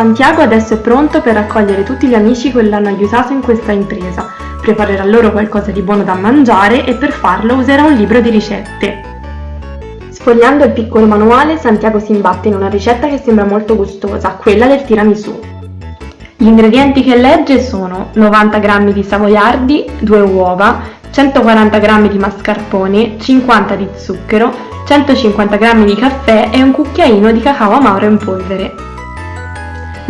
Santiago adesso è pronto per raccogliere tutti gli amici che l'hanno aiutato in questa impresa, preparerà loro qualcosa di buono da mangiare e per farlo userà un libro di ricette. Sfogliando il piccolo manuale, Santiago si imbatte in una ricetta che sembra molto gustosa, quella del tiramisù. Gli ingredienti che legge sono 90 g di savoiardi, 2 uova, 140 g di mascarpone, 50 di zucchero, 150 g di caffè e un cucchiaino di cacao amaro in polvere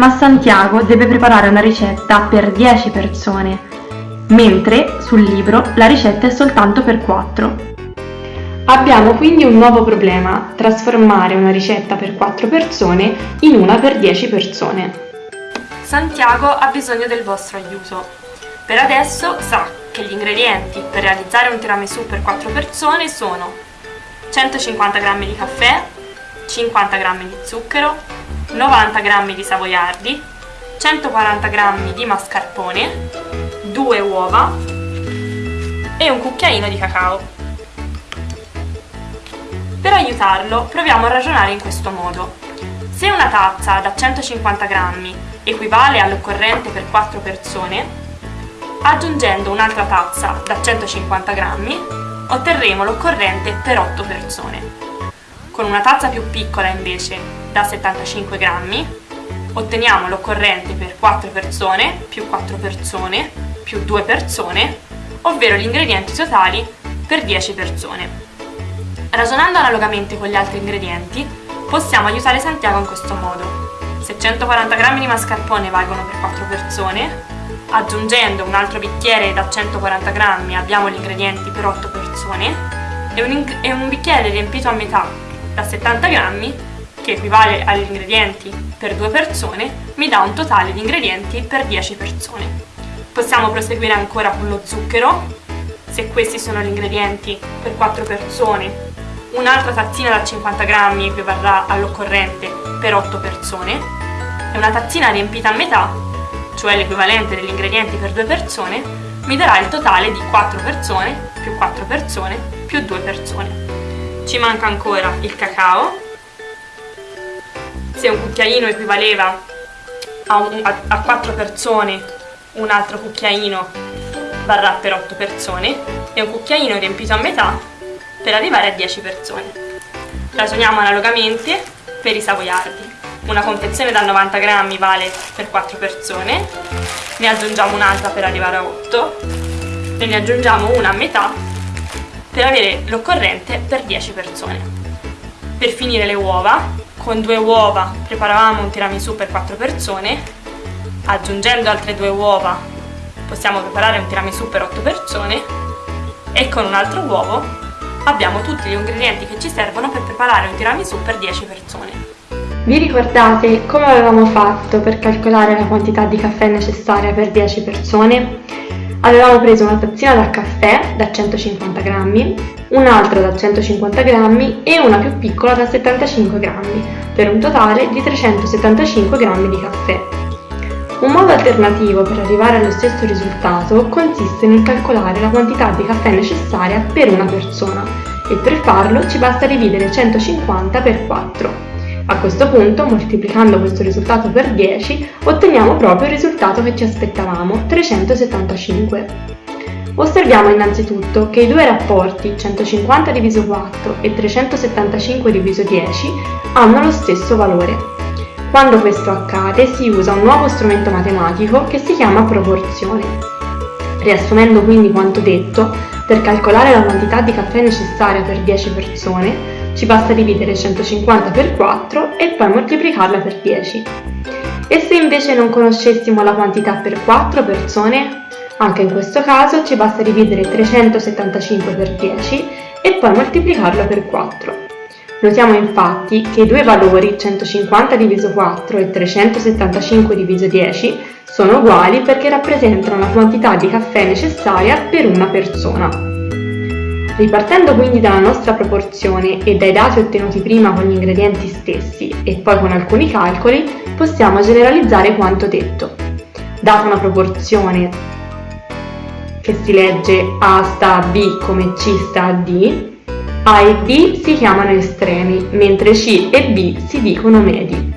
ma Santiago deve preparare una ricetta per 10 persone, mentre sul libro la ricetta è soltanto per 4. Abbiamo quindi un nuovo problema, trasformare una ricetta per 4 persone in una per 10 persone. Santiago ha bisogno del vostro aiuto. Per adesso sa che gli ingredienti per realizzare un tiramisù per 4 persone sono 150 g di caffè, 50 g di zucchero, 90 g di savoiardi, 140 g di mascarpone, 2 uova e un cucchiaino di cacao. Per aiutarlo proviamo a ragionare in questo modo. Se una tazza da 150 g equivale all'occorrente per 4 persone, aggiungendo un'altra tazza da 150 g otterremo l'occorrente per 8 persone. Con una tazza più piccola invece da 75 grammi, otteniamo l'occorrente per 4 persone, più 4 persone, più 2 persone, ovvero gli ingredienti totali per 10 persone. Ragionando analogamente con gli altri ingredienti, possiamo aiutare Santiago in questo modo. Se 140 g di mascarpone valgono per 4 persone, aggiungendo un altro bicchiere da 140 g abbiamo gli ingredienti per 8 persone e un, e un bicchiere riempito a metà da 70 g che equivale agli ingredienti per due persone, mi dà un totale di ingredienti per 10 persone. Possiamo proseguire ancora con lo zucchero, se questi sono gli ingredienti per 4 persone, un'altra tazzina da 50 grammi equivarrà all'occorrente per 8 persone, e una tazzina riempita a metà, cioè l'equivalente degli ingredienti per 2 persone, mi darà il totale di 4 persone più 4 persone più 2 persone. Ci manca ancora il cacao, se un cucchiaino equivaleva a, un, a, a 4 persone, un altro cucchiaino varrà per 8 persone e un cucchiaino riempito a metà per arrivare a 10 persone. Ragioniamo analogamente per i savoiardi. Una confezione da 90 grammi vale per 4 persone, ne aggiungiamo un'altra per arrivare a 8 e ne aggiungiamo una a metà per avere l'occorrente per 10 persone. Per finire le uova con due uova preparavamo un tiramisù per 4 persone, aggiungendo altre due uova possiamo preparare un tiramisù per 8 persone e con un altro uovo abbiamo tutti gli ingredienti che ci servono per preparare un tiramisù per 10 persone. Vi ricordate come avevamo fatto per calcolare la quantità di caffè necessaria per 10 persone? Avevamo preso una tazzina da caffè da 150 grammi, un'altra da 150 grammi e una più piccola da 75 grammi, per un totale di 375 grammi di caffè. Un modo alternativo per arrivare allo stesso risultato consiste nel calcolare la quantità di caffè necessaria per una persona e per farlo ci basta dividere 150 per 4. A questo punto, moltiplicando questo risultato per 10, otteniamo proprio il risultato che ci aspettavamo, 375. Osserviamo innanzitutto che i due rapporti 150 diviso 4 e 375 diviso 10 hanno lo stesso valore. Quando questo accade si usa un nuovo strumento matematico che si chiama proporzione. Riassumendo quindi quanto detto, per calcolare la quantità di caffè necessaria per 10 persone, ci basta dividere 150 per 4 e poi moltiplicarla per 10. E se invece non conoscessimo la quantità per 4 persone? Anche in questo caso ci basta dividere 375 per 10 e poi moltiplicarlo per 4. Notiamo infatti che i due valori 150 diviso 4 e 375 diviso 10 sono uguali perché rappresentano la quantità di caffè necessaria per una persona. Ripartendo quindi dalla nostra proporzione e dai dati ottenuti prima con gli ingredienti stessi e poi con alcuni calcoli, possiamo generalizzare quanto detto. Data una proporzione che si legge A sta a B come C sta a D, A e B si chiamano estremi, mentre C e B si dicono medi.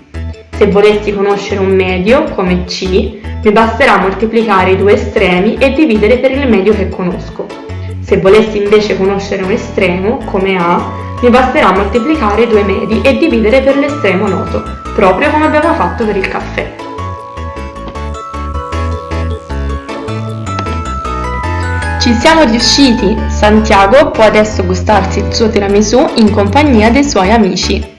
Se volessi conoscere un medio, come C, mi basterà moltiplicare i due estremi e dividere per il medio che conosco. Se volessi invece conoscere un estremo, come A, mi basterà moltiplicare due medi e dividere per l'estremo noto, proprio come abbiamo fatto per il caffè. Ci siamo riusciti! Santiago può adesso gustarsi il suo tiramisù in compagnia dei suoi amici.